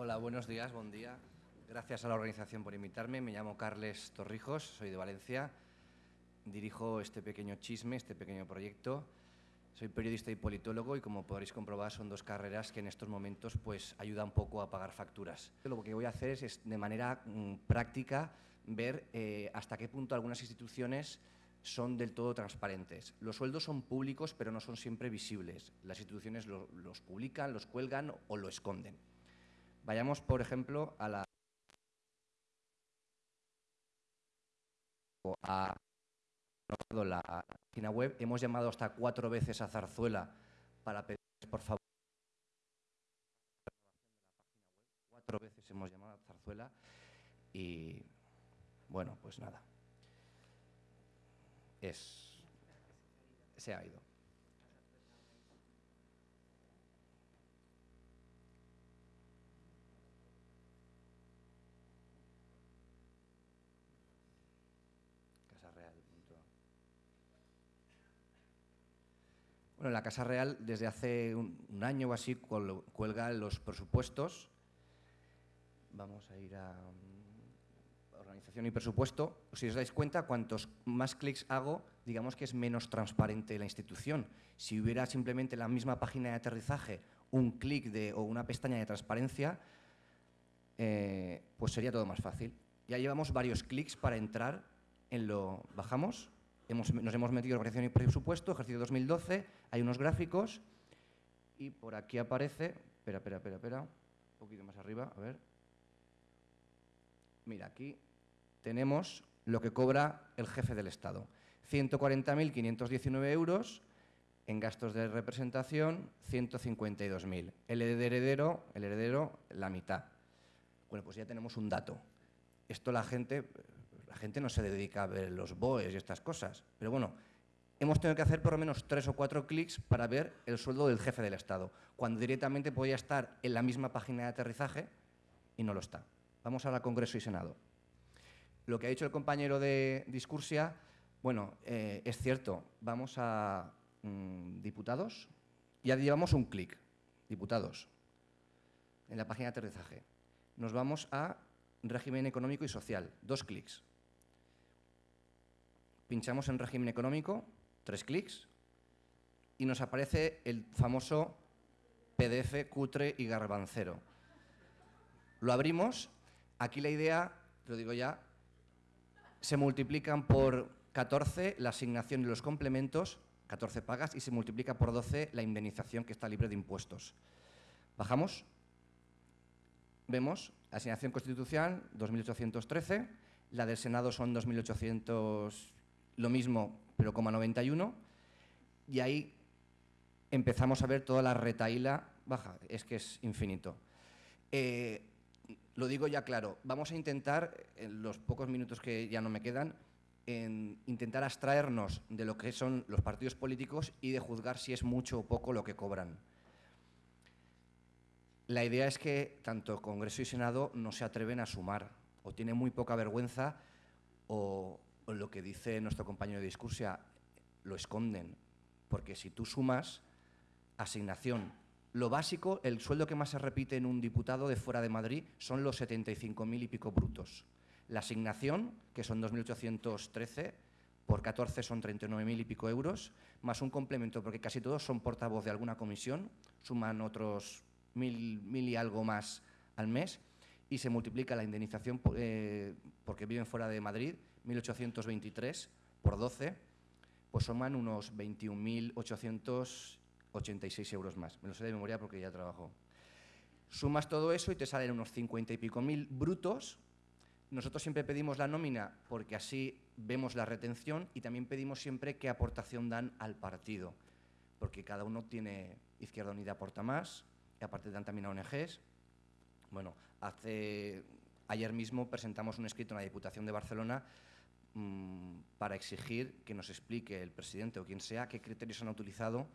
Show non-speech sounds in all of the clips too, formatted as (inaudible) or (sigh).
Hola, buenos días, buen día. Gracias a la organización por invitarme. Me llamo Carles Torrijos, soy de Valencia. Dirijo este pequeño chisme, este pequeño proyecto. Soy periodista y politólogo y como podréis comprobar son dos carreras que en estos momentos pues ayudan un poco a pagar facturas. Lo que voy a hacer es, de manera mm, práctica ver eh, hasta qué punto algunas instituciones son del todo transparentes. Los sueldos son públicos pero no son siempre visibles. Las instituciones los publican, los cuelgan o lo esconden. Vayamos, por ejemplo, a la página web. Hemos llamado hasta cuatro veces a Zarzuela para pedir, por favor, cuatro veces hemos llamado a Zarzuela y, bueno, pues nada. Se ha ido. Bueno, la Casa Real desde hace un, año o así cuelga los presupuestos. Vamos a ir a mm, organización y presupuesto. Si os dais cuenta, cuantos más clics hago, digamos que es menos transparente la institución. Si hubiera simplemente la misma página de aterrizaje, un clic o una pestaña de transparencia, eh, pues sería todo más fácil. Ya llevamos varios clics para entrar en lo... ¿Bajamos? Nos hemos metido en organización y presupuesto, ejercicio 2012, hay unos gráficos y por aquí aparece, espera, espera, espera, espera, un poquito más arriba, a ver. Mira, aquí tenemos lo que cobra el jefe del Estado. 140.519 euros en gastos de representación, 152.000. El heredero, el heredero, la mitad. Bueno, pues ya tenemos un dato. Esto la gente la gente no se dedica a ver los BOEs y estas cosas. Pero bueno, hemos tenido que hacer por lo menos tres o cuatro clics para ver el sueldo del jefe del Estado, cuando directamente podía estar en la misma página de aterrizaje y no lo está. Vamos ahora a Congreso y Senado. Lo que ha dicho el compañero de Discursia, bueno, eh, es cierto, vamos a mm, diputados, ya llevamos un clic, diputados, en la página de aterrizaje. Nos vamos a régimen económico y social, dos clics pinchamos en régimen económico, tres clics, y nos aparece el famoso PDF cutre y garbancero. Lo abrimos, aquí la idea, lo digo ya, se multiplican por 14 la asignación y los complementos, 14 pagas, y se multiplica por 12 la indemnización que está libre de impuestos. Bajamos, vemos asignación constitucional 2.813, la del Senado son 2.800 lo mismo, pero 91, y ahí empezamos a ver toda la retaíla baja, es que es infinito. Eh, lo digo ya claro, vamos a intentar, en los pocos minutos que ya no me quedan, en intentar abstraernos de lo que son los partidos políticos y de juzgar si es mucho o poco lo que cobran. La idea es que tanto Congreso y Senado no se atreven a sumar, o tienen muy poca vergüenza, o, lo que dice nuestro compañero de discursia, lo esconden, porque si tú sumas asignación, lo básico, el sueldo que más se repite en un diputado de fuera de Madrid son los 75.000 y pico brutos. La asignación, que son 2.813, por 14 son 39.000 y pico euros, más un complemento, porque casi todos son portavoz de alguna comisión, suman otros mil, y algo más al mes, y se multiplica la indemnización eh, porque viven fuera de Madrid 1.823 por 12, pues suman unos 21.886 euros más. Me lo sé de memoria porque ya trabajo. Sumas todo eso y te salen unos 50 y pico mil brutos. Nosotros siempre pedimos la nómina porque así vemos la retención y también pedimos siempre qué aportación dan al partido, porque cada uno tiene, Izquierda Unida aporta más, y aparte dan también a ONGs. Bueno, hace, ayer mismo presentamos un escrito en la Diputación de Barcelona Mm, para exigir que nos explique el presidente o quien sea qué criterios han utilizado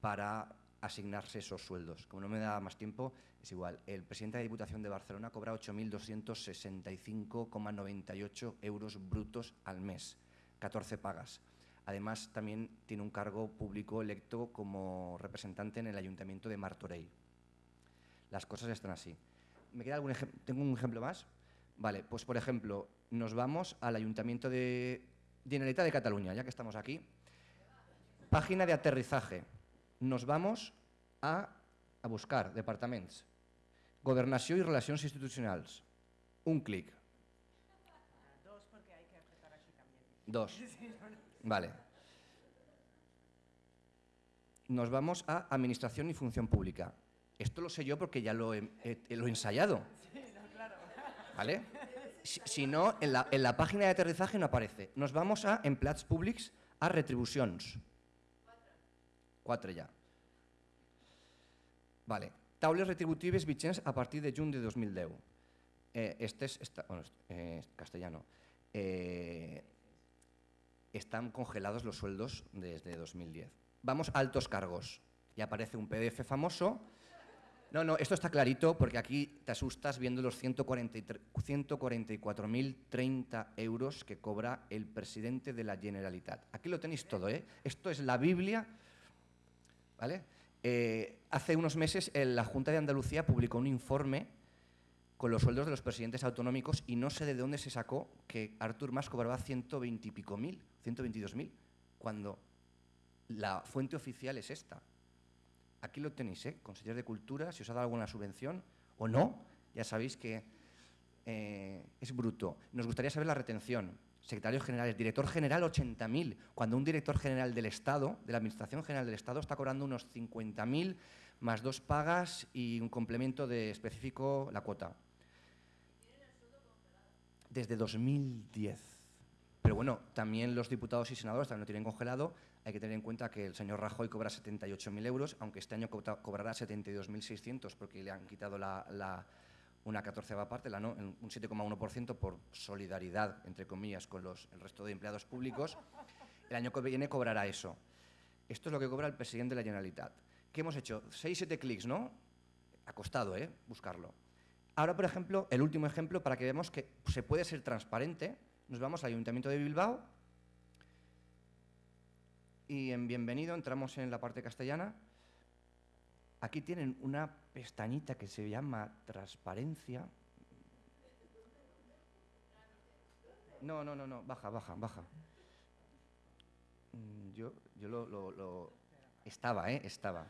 para asignarse esos sueldos. Como no me da más tiempo, es igual. El presidente de la Diputación de Barcelona cobra 8.265,98 euros brutos al mes, 14 pagas. Además, también tiene un cargo público electo como representante en el Ayuntamiento de Martorell. Las cosas están así. ¿Me queda algún? ¿Tengo un ejemplo más? Vale, pues por ejemplo, nos vamos al Ayuntamiento de Generalitat de Cataluña, ya que estamos aquí. Página de aterrizaje. Nos vamos a, a buscar departaments. Governació i relacions institucionals. Un clic. Dos, porque hay que apretar aquí también. Dos. Vale. Nos vamos a Administración y Función Pública. Esto lo sé yo porque ya lo he, lo he ensayado. ¿Vale? Si, si no, en la, en página de aterrizaje no aparece. Nos vamos a Empleats Públics a Retribucions. Quatre ja. Vale. Taules retributives vigents a partir de juny de 2010. Eh, este es eh, castellano. Eh, están congelados los sueldos desde 2010. Vamos a altos cargos. Y aparece un PDF famoso. No, no, esto está clarito porque aquí te asustas viendo los 143 144.030 euros que cobra el presidente de la Generalitat. Aquí lo tenéis todo, ¿eh? Esto es la Biblia, ¿vale? Eh, hace unos meses eh, la Junta de Andalucía publicó un informe con los sueldos de los presidentes autonómicos y no sé de dónde se sacó que Artur Mas cobraba 120 y pico mil, 122 mil, cuando la fuente oficial es esta. Aquí lo tenéis, ¿eh? Consejeros de Cultura, si os ha dado alguna subvención o no, ya sabéis que eh, es bruto. Nos gustaría saber la retención. Secretario general, el director general 80.000, cuando un director general del Estado, de la Administración General del Estado, está cobrando unos 50.000 más dos pagas y un complemento de específico la cuota. Desde 2010. Pero bueno, también los diputados y senadores también lo tienen congelado. Hay que tener en cuenta que el señor Rajoy cobra 78.000 euros, aunque este año cobra- cobrará 72.600 porque le han quitado la, la- una catorceava parte, la no- un 7,1% por solidaridad, entre comillas, con el resto de empleados públicos. El año que viene cobrará eso. Esto es lo que cobra el presidente de la Generalitat. ¿Qué hemos hecho? 6-7 clics, ¿no? Ha costado, ¿eh? Buscarlo. Ahora, por ejemplo, el último ejemplo para que veamos que se puede ser transparente. Nos vamos al Ayuntamiento de Bilbao y en Bienvenido entramos en la parte castellana. Aquí tienen una pestañita que se llama Transparencia. No, no, no, no, baja, baja, baja. Mm, Yo, yo lo, lo- lo- Estaba, ¿eh? Estaba.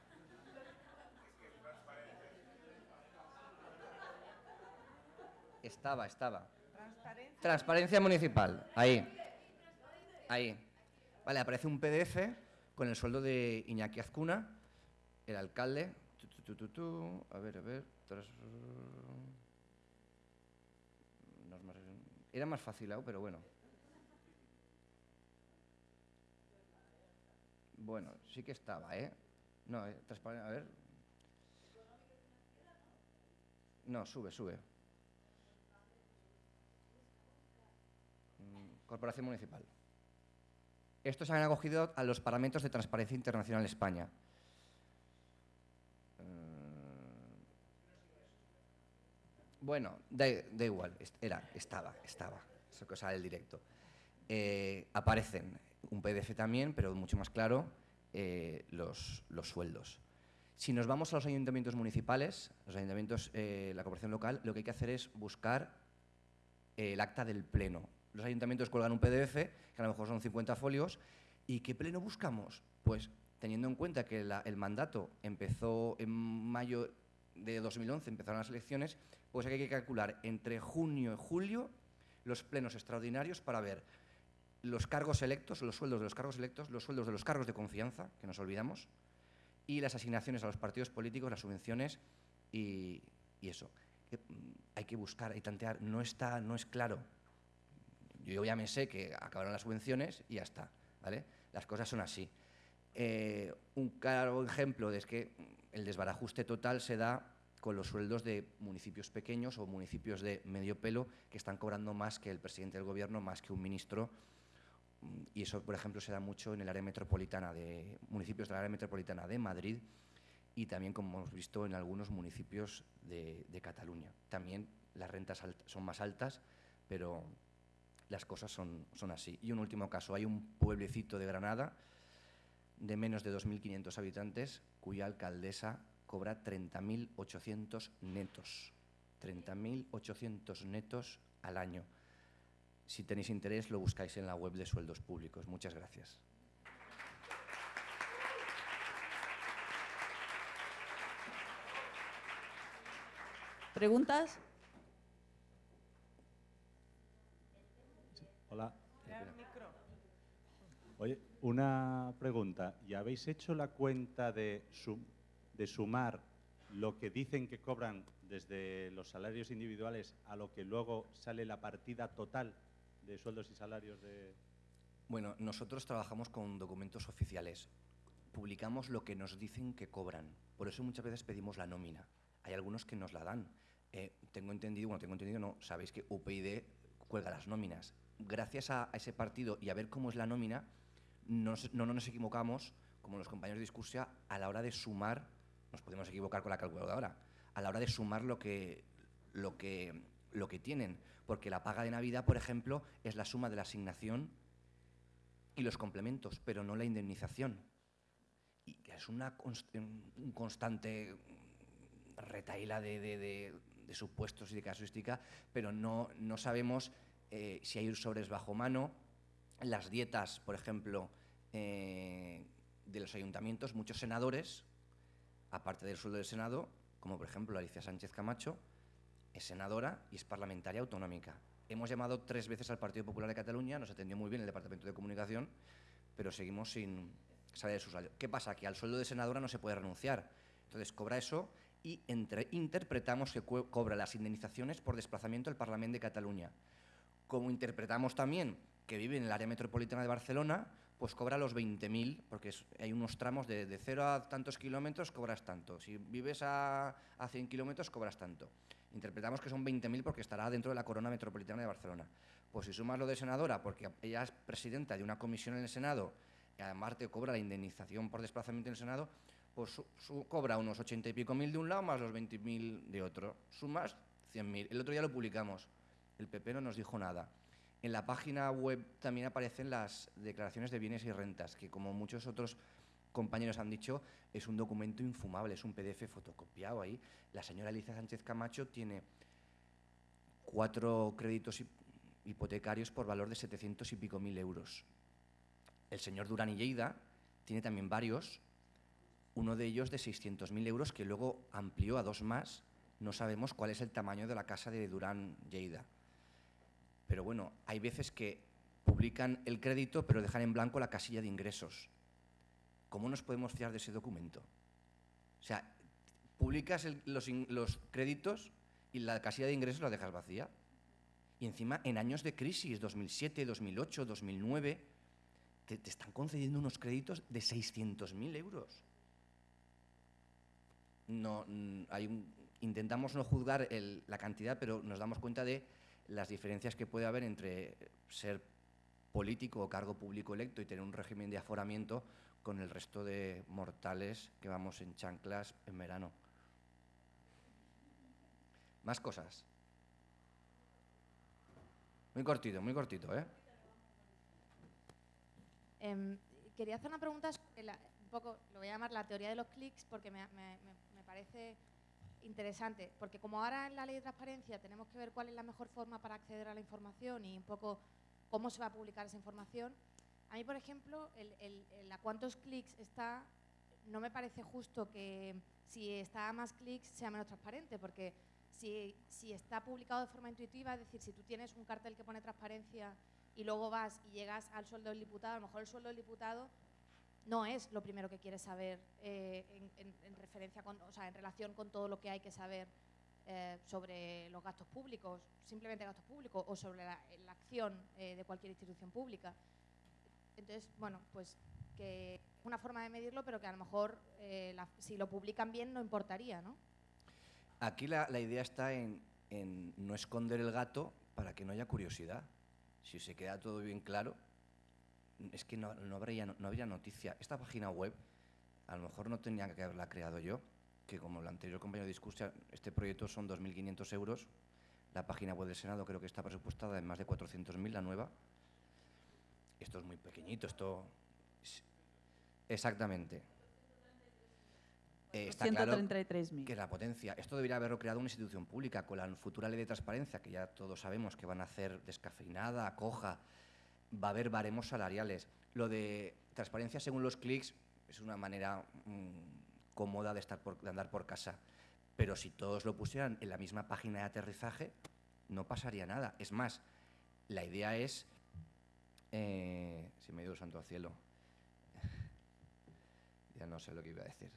Estaba, estaba. Transparencia. Transparencia municipal. Ahí. Ahí. Vale, aparece un PDF con el sueldo de Iñaki Azcuna, el alcalde. Tu, tu, tu. A ver, a ver. tras- Era más facilado, pero bueno. Bueno, sí que estaba, ¿eh? No, eh, transparente. A ver. No, sube, sube. Mm, Corporación Municipal. Estos se han acogido a los parámetros de Transparencia Internacional España. Eh, Bueno, da, igual, era, estaba, estaba. Eso cosa del directo. Eh, aparecen un PDF también, pero mucho más claro, eh, los, los sueldos. Si nos vamos a los ayuntamientos municipales, los ayuntamientos, eh, la corporación local, lo que hay que hacer es buscar el acta del pleno. Los ayuntamientos cuelgan un PDF, que a lo mejor son 50 folios, ¿y qué pleno buscamos? Pues teniendo en cuenta que el mandato empezó en mayo de 2011, empezaron las elecciones, pues hay que calcular entre junio y julio los plenos extraordinarios para ver los cargos electos, los sueldos de los cargos electos, los sueldos de los cargos de confianza, que nos olvidamos, y las asignaciones a los partidos políticos, las subvenciones y, y eso. Mm, hay que buscar y tantear, no, está, no es claro. Yo ya me sé que acabaron las subvenciones y ya está, ¿vale? Las cosas son así. Eh, un claro ejemplo es que el desbarajuste total se da con los sueldos de municipios pequeños o municipios de medio pelo que están cobrando más que el presidente del gobierno, más que un ministro. Mm, Y eso, por ejemplo, se da mucho en el área metropolitana de municipios del área metropolitana de Madrid y también, como hemos visto, en algunos municipios de, de Cataluña. También las rentas son más altas, pero las cosas son, son así. Y un último caso, hay un pueblecito de Granada de menos de 2.500 habitantes cuya alcaldesa cobra 30.800 netos. 30.800 netos al año. Si tenéis interés, lo buscáis en la web de sueldos públicos. Muchas gracias. ¿Preguntas? Hola. Oye, una pregunta. ¿Y habéis hecho la cuenta de, sum- de sumar lo que dicen que cobran desde los salarios individuales a lo que luego sale la partida total de sueldos y salarios de... Bueno, nosotros trabajamos con documentos oficiales. Publicamos lo que nos dicen que cobran. Por eso muchas veces pedimos la nómina. Hay algunos que nos la dan. Eh, tengo entendido, bueno, tengo entendido, no, sabéis que UPyD cuelga las nóminas. Gracias a, ese partido y a ver cómo es la nómina, no, no nos equivocamos, como los compañeros de discursia, a la hora de sumar, nos podemos equivocar con la calculadora, a la hora de sumar lo que, lo que, lo que tienen. Porque la paga de Navidad, por ejemplo, es la suma de la asignación y los complementos, pero no la indemnización. Y es una const- un constante retaíla de, de- de- de supuestos y de casuística, pero no, no sabemos eh, si hay sobres bajo mano. Las dietas, por ejemplo, eh, de los ayuntamientos, muchos senadores, aparte del sueldo del Senado, como por ejemplo Alicia Sánchez Camacho, es senadora y es parlamentaria autonómica. Hemos llamado tres veces al Partido Popular de Cataluña, nos atendió muy bien el Departamento de Comunicación, pero seguimos sin saber de su salario. ¿Qué pasa? Que al sueldo de senadora no se puede renunciar. Entonces cobra eso y entre- interpretamos que cobra las indemnizaciones por desplazamiento al Parlamento de Cataluña. Como interpretamos también que vive en el área metropolitana de Barcelona, pues cobra los 20.000, porque hay unos tramos de, de 0 a tantos kilómetros, cobras tanto. Si vives a, a 100 kilómetros, cobras tanto. Interpretamos que son 20.000 porque estará dentro de la corona metropolitana de Barcelona. Pues si sumas lo de senadora, porque ella es presidenta de una comisión en el Senado y además te cobra la indemnización por desplazamiento en el Senado, pues cobra unos 80 y pico mil de un lado más los 20.000 de otro. Sumas 100.000. El otro día lo publicamos. El PP no nos dijo nada. En la página web también aparecen las declaraciones de bienes y rentas, que como muchos otros compañeros han dicho, es un documento infumable, es un PDF fotocopiado ahí. La señora Alicia Sánchez Camacho tiene cuatro créditos hip- hipotecarios por valor de 700 y pico mil euros. El señor Durán y Lleida tiene también varios, uno de ellos de 600.000 euros que luego amplió a dos más. No sabemos cuál es el tamaño de la casa de Durán Lleida. Pero bueno, hay veces que publican el crédito pero dejan en blanco la casilla de ingresos. ¿Cómo nos podemos fiar de ese documento? O sea, publicas el- los, los créditos y la casilla de ingresos la dejas vacía. Y encima, en años de crisis, 2007, 2008, 2009, te, te están concediendo unos créditos de 600.000 euros. No, mm, intentamos no juzgar el- la cantidad, pero nos damos cuenta de las diferencias que puede haber entre ser político o cargo público electo y tener un régimen de aforamiento con el resto de mortales que vamos en chanclas en verano. Más cosas. Muy cortito, muy cortito, ¿eh? Em, quería hacer una pregunta un poco, lo voy a llamar la teoría de los clics porque me- me- me parece interesante, porque como ahora en la ley de transparencia tenemos que ver cuál es la mejor forma para acceder a la información y un poco cómo se va a publicar esa información, a mí, por ejemplo, el, el- a cuántos clics está, no me parece justo que si está a más clics sea menos transparente, porque si, si está publicado de forma intuitiva, es decir, si tú tienes un cartel que pone transparencia y luego vas y llegas al sueldo del diputado, a lo mejor el sueldo del diputado no es lo primero que quieres saber eh, en, en- en referencia con, o sea, en relación con todo lo que hay que saber eh, sobre los gastos públicos, simplemente gastos públicos, o sobre la, acción eh, de cualquier institución pública. Entonces, bueno, pues que una forma de medirlo, pero que a lo mejor si lo publican bien no importaría, ¿no? Aquí la, la idea está en no esconder el gato para que no haya curiosidad. Si se queda todo bien claro, es que no, no, habría, no habría noticia. Esta página web, a lo mejor no tenía que haberla creado yo, que como el anterior compañero de discurso, este proyecto son 2.500 euros. La página web del Senado creo que está presupuestada en más de 400.000, la nueva. Esto es muy pequeñito, esto... es- Exactamente. Eh, está claro 133.000. que es la potencia. Esto debería haberlo creado una institución pública con la futura ley de transparencia, que ya todos sabemos que van a hacer descafeinada, coja, va a haber baremos salariales. Lo de transparencia según los clics es una manera mm, cómoda de, estar por- de andar por casa. Pero si todos lo pusieran en la misma página de aterrizaje, no pasaría nada. Es más, la idea es... eh, si me dio santo al cielo. (laughs) ya no sé lo que iba a decir.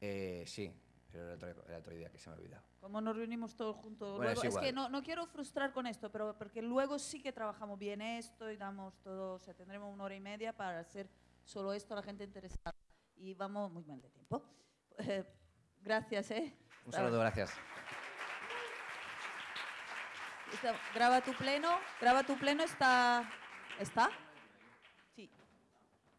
Eh, sí, pero era otra, era otra idea que se me ha olvidado. Como nos reunimos todos juntos. Bueno, luego, es es, que no, no quiero frustrar con esto, pero porque luego sí que trabajamos bien esto y damos todo, o sea, tendremos una hora y media para hacer solo esto a la gente interesada. Y vamos muy mal de tiempo. Eh, (laughs) gracias, ¿eh? Un saludo, gracias. Graba tu pleno, graba tu pleno, está, está.